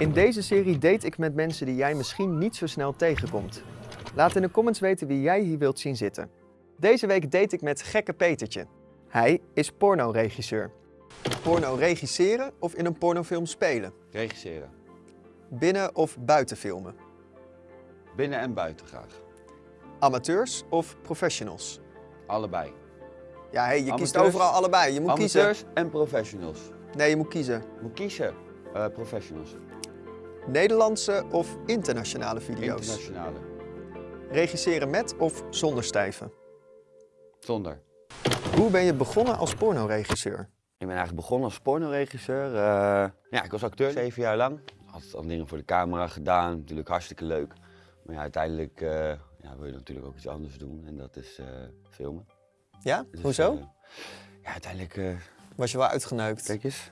In deze serie date ik met mensen die jij misschien niet zo snel tegenkomt. Laat in de comments weten wie jij hier wilt zien zitten. Deze week date ik met Gekke Petertje. Hij is pornoregisseur. Porno regisseren of in een pornofilm spelen? Regisseren. Binnen of buiten filmen? Binnen en buiten graag. Amateurs of professionals? Allebei. Ja, hey, je kiest Amateurs- overal allebei. Je moet Amateurs kiezen. en professionals. Nee, je moet kiezen. Moet kiezen. Eh, professionals. Nederlandse of internationale video's? Internationale. Regisseren met of zonder stijven? Zonder. Hoe ben je begonnen als pornoregisseur? Ik ben eigenlijk begonnen als pornoregisseur. Eh, ja, ik was acteur zeven jaar lang. Altijd al dingen voor de camera gedaan. Natuurlijk hartstikke leuk. Maar ja, uiteindelijk eh, ja, wil je natuurlijk ook iets anders doen. En dat is eh, filmen. Ja? Dus, Hoezo? ja, uiteindelijk... eh, Was je wel uitgeneukt? kijk eens.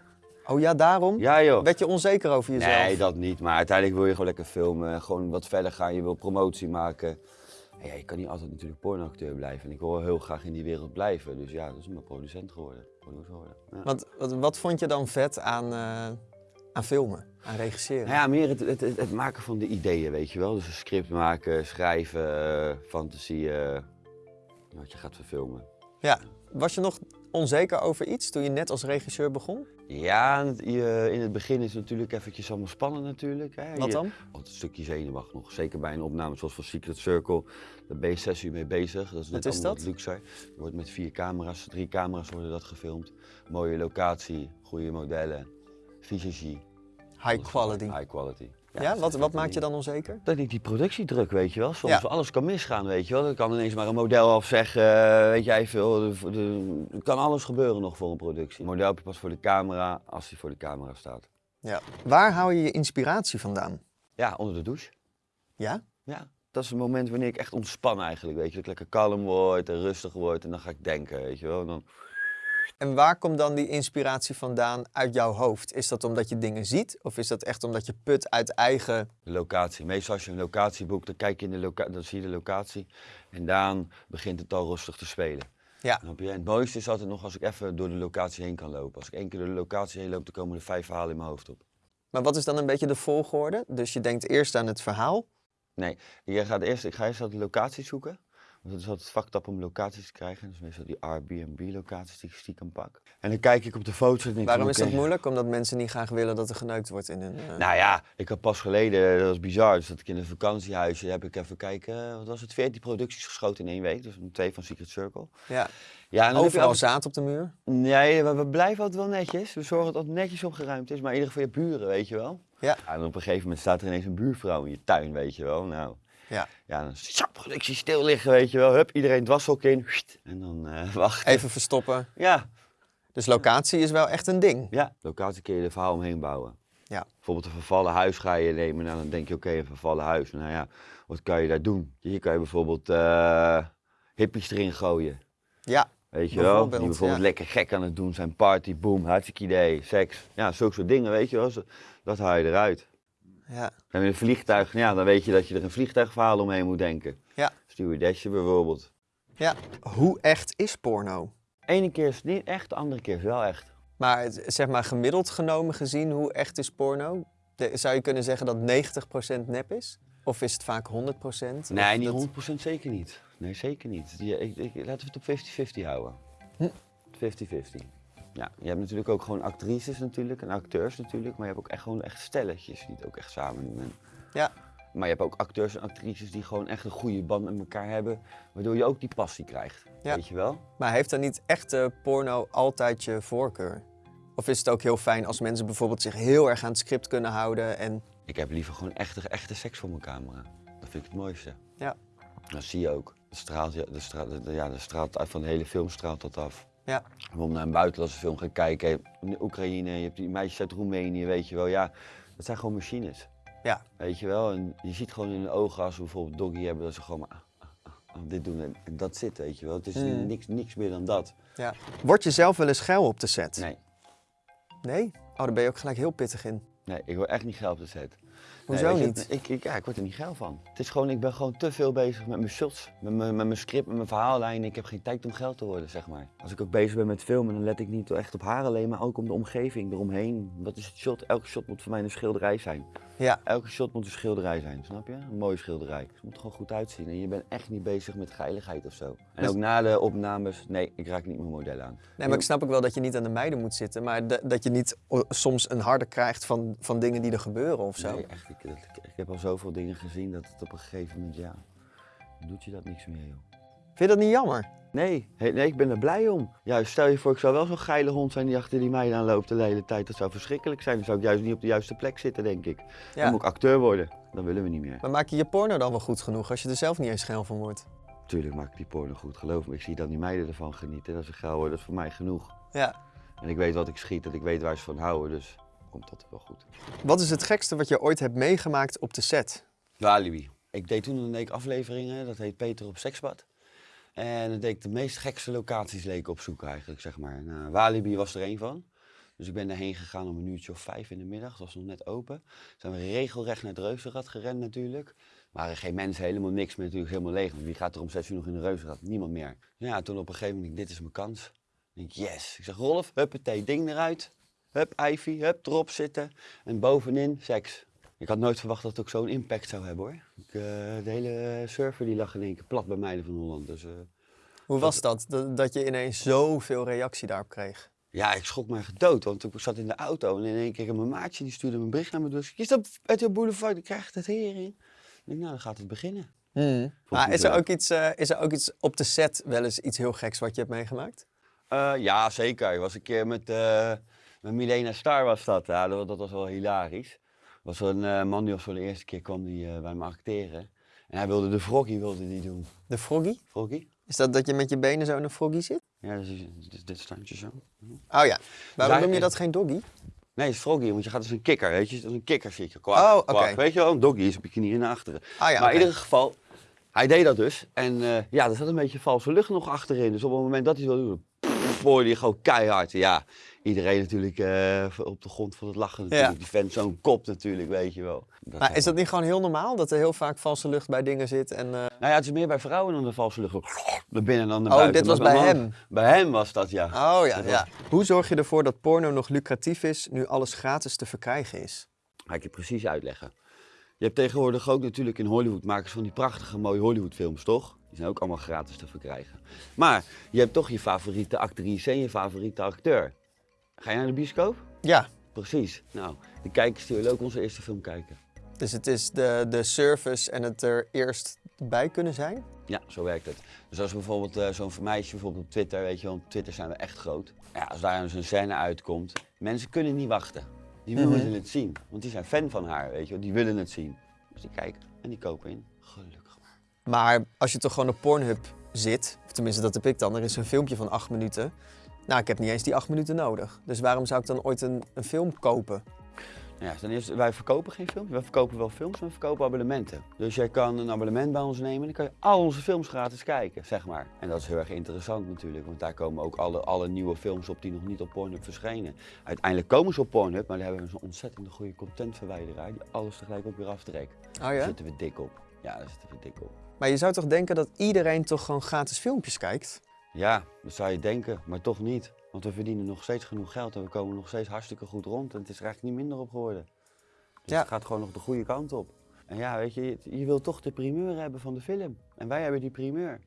Oh ja, daarom? Ja joh. Werd je onzeker over jezelf? Nee, dat niet. Maar uiteindelijk wil je gewoon lekker filmen. Gewoon wat verder gaan. Je wil promotie maken. En ja, je kan niet altijd natuurlijk pornoacteur blijven. En ik wil heel graag in die wereld blijven. Dus ja, dat is mijn producent geworden. Geworden. Ja. Want wat, wat vond je dan vet aan, eh, aan filmen, aan regisseren? Nou ja, meer het, het, het, het maken van de ideeën, weet je wel. Dus een script maken, schrijven, eh, fantasieën. wat je gaat verfilmen. Ja. Was je nog onzeker over iets toen je net als regisseur begon? Ja, je- in het begin is het natuurlijk eventjes allemaal spannend natuurlijk. Hè. Wat Je- dan? Altijd een stukje zenuwachtig nog. Zeker bij een opname zoals van Secret Circle. Daar ben je zes uur mee bezig. Dat is net Wat is dat? wat luxe. Je wordt met vier camera's, drie camera's worden dat gefilmd. Mooie locatie, goede modellen, visagie. High quality. High quality. Ja, wat, wat maakt je dan onzeker? Dat ik die productiedruk, weet je wel. Soms Ja. alles kan misgaan, weet je wel. Er kan ineens maar een model afzeggen, eh, weet jij veel. Er- er- Er kan alles gebeuren nog voor een productie. Een model heb je pas voor de camera als hij voor de camera staat. Ja. Waar hou je je inspiratie vandaan? Ja, onder de douche. Ja? Ja, dat is het moment wanneer ik echt ontspan eigenlijk, weet je. Dat ik lekker kalm word en rustig word en dan ga ik denken, weet je wel. En dan... En waar komt dan die inspiratie vandaan uit jouw hoofd? Is dat omdat je dingen ziet? Of is dat echt omdat je put uit eigen... De locatie. Meestal als je een locatie boekt, dan kijk je in de locatie, dan zie je de locatie. En dan begint het al rustig te spelen. Ja. En het mooiste is altijd nog als ik even door de locatie heen kan lopen. Als ik één keer door de locatie heen loop, dan komen er vijf verhalen in mijn hoofd op. Maar wat is dan een beetje de volgorde? Dus je denkt eerst aan het verhaal. Nee, je gaat eerst, ik ga eerst altijd locaties zoeken. Want het is altijd vaktap om locaties te krijgen. Is meestal die Airbnb-locaties die ik stiekem pak. En dan kijk ik op de foto's en denk ik, Waarom is dat moeilijk? Omdat mensen niet graag willen dat er geneukt wordt in hun... eh, Nou ja, ik had pas geleden, dat was bizar, dus dat ik in een vakantiehuisje heb ik even kijken, wat was het, 14 producties geschoten in één week. Dus twee van Secret Circle. ja. Ja, en dan Overal altijd- zaad op de muur. Nee, we, we blijven altijd wel netjes. We zorgen dat het netjes opgeruimd is, maar in ieder geval je buren, weet je wel. Ja. En op een gegeven moment staat er ineens een buurvrouw in je tuin, weet je wel. Nou, Ja. ja, dan is die productie stil liggen, weet je wel. Hup, iedereen dwashok in. En dan eh wachten. Even verstoppen. Ja, Dus locatie is wel echt een ding. ja. Locatie kun je er verhaal omheen bouwen. Ja. Bijvoorbeeld een vervallen huis ga je nemen. Nou, dan denk je, oké, een vervallen huis. Nou ja, wat kan je daar doen? Hier kan je bijvoorbeeld eh hippies erin gooien. Ja. Weet je wel? Die bijvoorbeeld ja. lekker gek aan het doen zijn. Party, boom, hartstikke idee, seks. Ja, zulke soort dingen, weet je wel. Dat haal je eruit. Ja. En met een vliegtuig, ja, dan weet je dat je er een vliegtuigverhaal omheen moet denken. Ja. Stewardessje bijvoorbeeld. ja. Hoe echt is porno? Ene keer is het niet echt, de andere keer is wel echt. Maar het- zeg maar gemiddeld genomen gezien, hoe echt is porno? De- zou je kunnen zeggen dat 90% nep is? Of is het vaak 100%? Nee, niet dat- 100% zeker niet. Nee, zeker niet. Ik, ik, laten we het op 50-50 houden. Hm. 50-50. Ja, je hebt natuurlijk ook gewoon actrices natuurlijk en acteurs natuurlijk, maar je hebt ook echt gewoon echt stelletjes die het ook echt samen doen. En- Ja. Maar je hebt ook acteurs en actrices die gewoon echt een goede band met elkaar hebben, waardoor je ook die passie krijgt. Ja. Weet je wel? Maar heeft dan niet echte porno altijd je voorkeur? Of is het ook heel fijn als mensen bijvoorbeeld zich heel erg aan het script kunnen houden en... Ik heb liever gewoon echte, echte seks voor mijn camera. Dat vind ik het mooiste. Ja. Dat zie je ook. De straalt, ja, de straalt, ja, de straalt uit van de hele film straalt dat af. Ja. Om naar een buitenlandse film gaan kijken. In de Oekraïne, je hebt die meisjes uit Roemenië, weet je wel. Ja, dat zijn gewoon machines. Ja. Weet je wel. En je ziet gewoon in de ogen als we bijvoorbeeld doggy hebben, dat ze gewoon maar ah, ah, ah, dit doen. En dat zit, weet je wel. Het is Mm. niks, niks meer dan dat. Word je zelf wel eens geil op de set? Nee. Nee? Oh, daar ben je ook gelijk heel pittig in. Nee, ik word echt niet geil op de set. Hoezo Nee, niet? Ik, ik, ja, ik word er niet geil van. Het is gewoon, ik ben gewoon te veel bezig met mijn shots, met mijn, met mijn script, met mijn verhaallijn. Ik heb geen tijd om geld te worden, zeg maar. Als ik ook bezig ben met filmen, dan let ik niet echt op haar alleen, maar ook om de omgeving eromheen. Wat is het shot? Elke shot moet voor mij een schilderij zijn. Ja. Elke shot moet een schilderij zijn, snap je? Een mooie schilderij. Het moet er gewoon goed uitzien en je bent echt niet bezig met geiligheid of zo. En Dus- ook na de opnames, nee, ik raak niet mijn model aan. Nee, maar ik snap ook wel dat je niet aan de meiden moet zitten, maar dat je niet o- soms een harde krijgt van, van dingen die er gebeuren of zo. Nee, echt, ik, ik, ik heb al zoveel dingen gezien dat het op een gegeven moment, ja, doet je dat niks meer, joh. Vind je dat niet jammer? Nee, nee, ik ben er blij om. Juist, stel je voor, ik zou wel zo'n geile hond zijn die achter die meiden aanloopt de hele tijd. Dat zou verschrikkelijk zijn. Dan zou ik juist niet op de juiste plek zitten, denk ik. Dan moet ik acteur worden. Dan willen we niet meer. Maar maak je je porno dan wel goed genoeg als je er zelf niet eens geil van wordt? Tuurlijk maak ik die porno goed, geloof me. Ik zie dat die meiden ervan genieten. Dat ze geil worden, dat is voor mij genoeg. Ja. En ik weet wat ik schiet en ik weet waar ze van houden, dus komt dat wel goed. Wat is het gekste wat je ooit hebt meegemaakt op de set? Walibi. Ik deed toen een week afleveringen, dat heet Peter op Seksbad. En dan deed ik de meest gekste locaties leken opzoeken eigenlijk, zeg maar. Nou, Walibi was er één van. Dus ik ben daarheen gegaan om een uurtje of vijf in de middag. Het was nog net open. Zijn we regelrecht naar het Reuzenrad gerend natuurlijk. waren geen mensen, helemaal niks meer natuurlijk, helemaal leeg. Want wie gaat er om zes uur nog in de Reuzenrad? Niemand meer. Ja, toen op een gegeven moment, dit is mijn kans. Ik denk, yes. Ik zeg, Rolf, huppatee, ding eruit. Hup, Ivy, hup, erop zitten. En bovenin, seks. Ik had nooit verwacht dat het ook zo'n impact zou hebben hoor. Ik, eh, de hele server die lag in één keer plat bij Meiden van Holland. Dus eh, Hoe was dat, dat, dat je ineens zoveel reactie daarop kreeg? ja, ik schrok me echt dood. Want ik zat in de auto en in één keer mijn maatje die stuurde me een bericht naar me. Dus je staat uit de boulevard, ik krijg het hering. Ik denk, nou dan gaat het beginnen. Maar is er, ook iets, eh, is er ook iets op de set wel eens iets heel geks wat je hebt meegemaakt? Ja, zeker. Ik was een keer met, met Milena Star was dat. Ja, dat, dat was wel hilarisch. Was zo'n eh, man die was voor de eerste keer kwam die, eh, bij me acteren. En hij wilde de froggy wilde die doen. De froggy? Froggy? Is dat dat je met je benen zo in een froggy zit? Ja, dus dit, dit standje zo. Oh ja. Waarom noem je dat geen doggy? Nee, het is froggy, want je gaat als een kikker, weet je. Als een kikker zit je. Kwak, Oh, oké. Weet je wel, een doggy is op je knieën naar achteren. Ah ja, maar in ieder geval, hij deed dat dus. En eh, ja, er zat een beetje valse lucht nog achterin. Dus op het moment dat hij het wilde doen, hoorde je gewoon keihard. Ja, iedereen natuurlijk eh, op de grond van het lachen natuurlijk. Ja. Die vent zo'n kop natuurlijk, weet je wel. Dat Maar is dat niet gewoon heel normaal dat er heel vaak valse lucht bij dingen zit? En, eh, Nou ja, het is meer bij vrouwen dan de valse lucht. Naar binnen dan naar Oh, buiten. dit was bij hem? Bij hem was dat, ja. Oh ja, Dat ja. Hoe zorg je ervoor dat porno nog lucratief is nu alles gratis te verkrijgen is? Ga ik je precies uitleggen. Je hebt tegenwoordig ook natuurlijk in Hollywood makers van die prachtige mooie Hollywoodfilms, toch? Die zijn ook allemaal gratis te verkrijgen. Maar je hebt toch je favoriete actrice en je favoriete acteur. Ga je naar de bioscoop? Ja, Precies. Nou, de kijkers die willen ook onze eerste film kijken. dus het is de, de service en het er eerst bij kunnen zijn? Ja, zo werkt het. Dus als bijvoorbeeld eh, zo'n meisje bijvoorbeeld op Twitter, weet je wel, op Twitter zijn we echt groot. Ja, als daar dus een scène uitkomt, mensen kunnen niet wachten. Die willen het zien, want die zijn fan van haar, weet je wel, die willen het zien. Dus die kijken en die kopen in. Gelukkig maar. Als je toch gewoon op Pornhub zit, of tenminste dat heb ik dan, er is een filmpje van acht minuten. Nou, ik heb niet eens die acht minuten nodig. Dus waarom zou ik dan ooit een, een film kopen? Ja, ten eerste, wij verkopen geen films. Wij verkopen wel films, maar we verkopen abonnementen. Dus jij kan een abonnement bij ons nemen en dan kan je al onze films gratis kijken, zeg maar. En dat is heel erg interessant natuurlijk, want daar komen ook alle, alle nieuwe films op die nog niet op Pornhub verschenen. Uiteindelijk komen ze op Pornhub, maar daar hebben we zo'n ontzettend goede contentverwijderaar die alles tegelijk ook weer aftrekt. Oh Daar ja? zitten we dik op. Ja, daar zitten we dik op. Maar je zou toch denken dat iedereen toch gewoon gratis filmpjes kijkt? Ja, dat zou je denken, maar toch niet. Want we verdienen nog steeds genoeg geld en we komen nog steeds hartstikke goed rond. En het is er eigenlijk niet minder op geworden. Dus Ja. het gaat gewoon nog de goede kant op. En ja, weet je, je, je wilt toch de primeur hebben van de film. En wij hebben die primeur.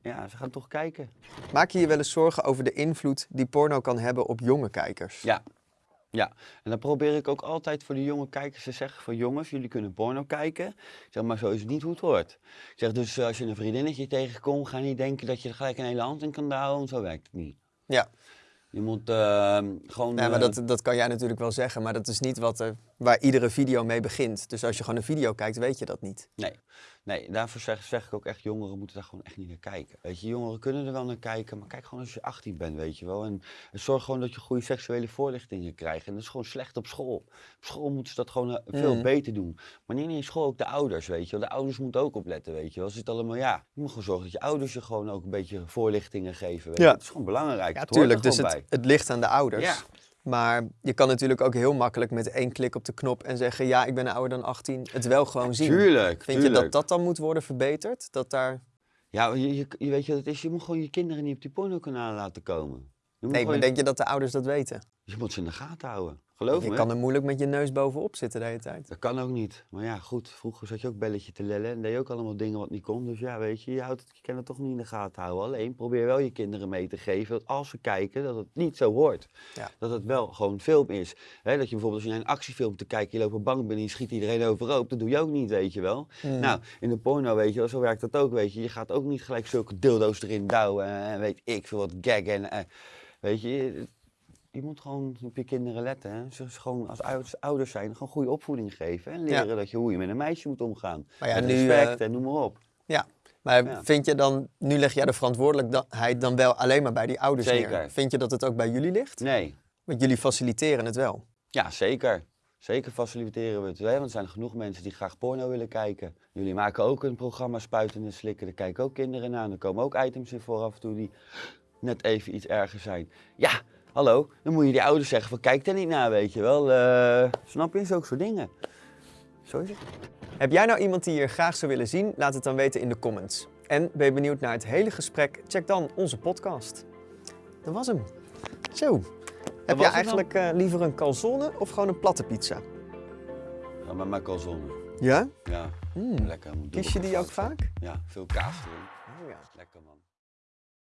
Ja, ze gaan toch kijken. Maak je je wel eens zorgen over de invloed die porno kan hebben op jonge kijkers? Ja. Ja, en dan probeer ik ook altijd voor de jonge kijkers te zeggen van jongens, jullie kunnen porno kijken. Ik zeg maar, zo is het niet hoe het hoort. Ik zeg dus, als je een vriendinnetje tegenkomt, ga niet denken dat je er gelijk een hele hand in kan douwen, want zo werkt het niet. Ja. Je moet eh, gewoon... Nee, maar eh, dat, dat kan jij natuurlijk wel zeggen, maar dat is niet wat er, waar iedere video mee begint. Dus als je gewoon een video kijkt, weet je dat niet. Nee, nee daarvoor zeg, zeg ik ook echt, jongeren moeten daar gewoon echt niet naar kijken. Weet je, jongeren kunnen er wel naar kijken, maar kijk gewoon als je 18 bent, weet je wel. En, en zorg gewoon dat je goede seksuele voorlichtingen krijgt. En dat is gewoon slecht op school. Op school moeten ze dat gewoon eh, veel Mhm. beter doen. Maar niet in school ook de ouders, weet je wel. De ouders moeten ook opletten, weet je wel. Ze zitten allemaal, ja, je moet gewoon zorgen dat je ouders je gewoon ook een beetje voorlichtingen geven. Weet je. Ja. Het is gewoon belangrijk. Ja, het hoort er tuurlijk. Dus het, het ligt aan de ouders. Ja. Maar je kan natuurlijk ook heel makkelijk met één klik op de knop en zeggen: Ja, ik ben ouder dan 18. Het wel gewoon zien. Tuurlijk, Vind je dat dat dan moet worden verbeterd? Dat daar... Ja, je, je, je weet je wat het is? Je moet gewoon je kinderen niet op die pornokanalen laten komen. Nee, maar gewoon- denk je dat de ouders dat weten? Je moet ze in de gaten houden. Geloof Je me. kan er moeilijk met je neus bovenop zitten de hele tijd. Dat kan ook niet. Maar ja, goed, vroeger zat je ook belletje te lellen en deed je ook allemaal dingen wat niet kon. Dus ja, weet je, je, houdt het, je kan het toch niet in de gaten houden. Alleen probeer wel je kinderen mee te geven dat als ze kijken, dat het niet zo hoort. Ja. Dat het wel gewoon film is. Dat je bijvoorbeeld als je naar een actiefilm te kijken, je loopt op bank binnen en je schiet iedereen overhoop. Dat doe je ook niet, weet je wel. Hmm. Nou, in de porno, weet je wel, zo werkt dat ook, weet je. Je gaat ook niet gelijk zulke dildo's erin douwen en weet ik veel wat gag en... eh, weet je, je, moet gewoon op je kinderen letten. Hè. Ze gewoon als ouders, ouders zijn, gewoon goede opvoeding geven. En leren dat je, hoe je met een meisje moet omgaan. Maar ja, met nu, respect eh, en noem maar op. Ja, maar Ja. vind je dan, nu leg jij de verantwoordelijkheid dan wel alleen maar bij die ouders neer. Zeker. Vind je dat het ook bij jullie ligt? Nee, Want jullie faciliteren het wel. ja, zeker. Zeker faciliteren we het. Hè? Want er zijn genoeg mensen die graag porno willen kijken. Jullie maken ook een programma Spuiten en Slikken. Daar kijken ook kinderen naar. Er komen ook items in voor af en toe die net even iets erger zijn. Ja, hallo. Dan moet je die ouders zeggen van kijk er niet naar, weet je wel. Eh, snap je? Zulke soort dingen. Zo is het. Heb jij nou iemand die je graag zou willen zien? Laat het dan weten in de comments. En ben je benieuwd naar het hele gesprek? Check dan onze podcast. Dat was hem. Zo. Heb dan? eigenlijk eh, liever een calzone of gewoon een platte pizza? Ja, maar mijn calzone. Ja? Ja, Mm. lekker. Kies je die ook vaak? Ja, veel kaas erin. Oh ja. Lekker man.